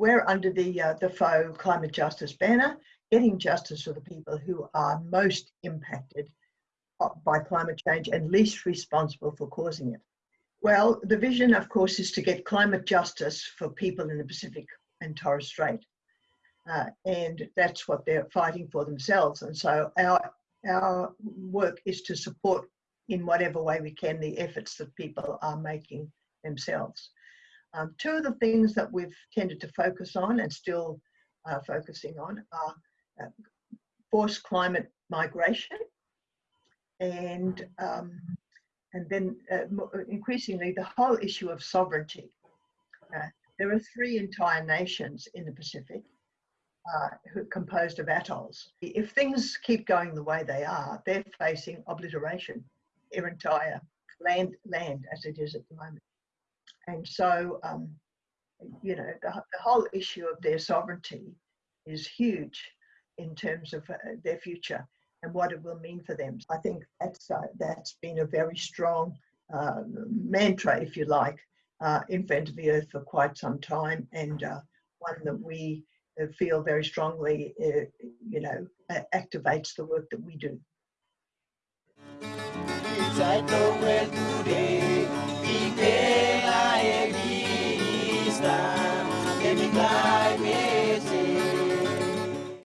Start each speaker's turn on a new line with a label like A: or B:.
A: we're under the, uh, the FO climate justice banner, getting justice for the people who are most impacted by climate change and least responsible for causing it. Well, the vision, of course, is to get climate justice for people in the Pacific and Torres Strait. Uh, and that's what they're fighting for themselves. And so our, our work is to support in whatever way we can the efforts that people are making themselves. Um, two of the things that we've tended to focus on and still uh, focusing on are uh, forced climate migration and um, and then uh, increasingly the whole issue of sovereignty. Uh, there are three entire nations in the Pacific uh, who composed of atolls. If things keep going the way they are, they're facing obliteration, their entire land, land as it is at the moment. And so, um, you know, the, the whole issue of their sovereignty is huge in terms of uh, their future and what it will mean for them. I think that's uh, that's been a very strong uh, mantra, if you like, uh, of the Earth for quite some time, and uh, one that we feel very strongly, uh, you know, activates the work that we do.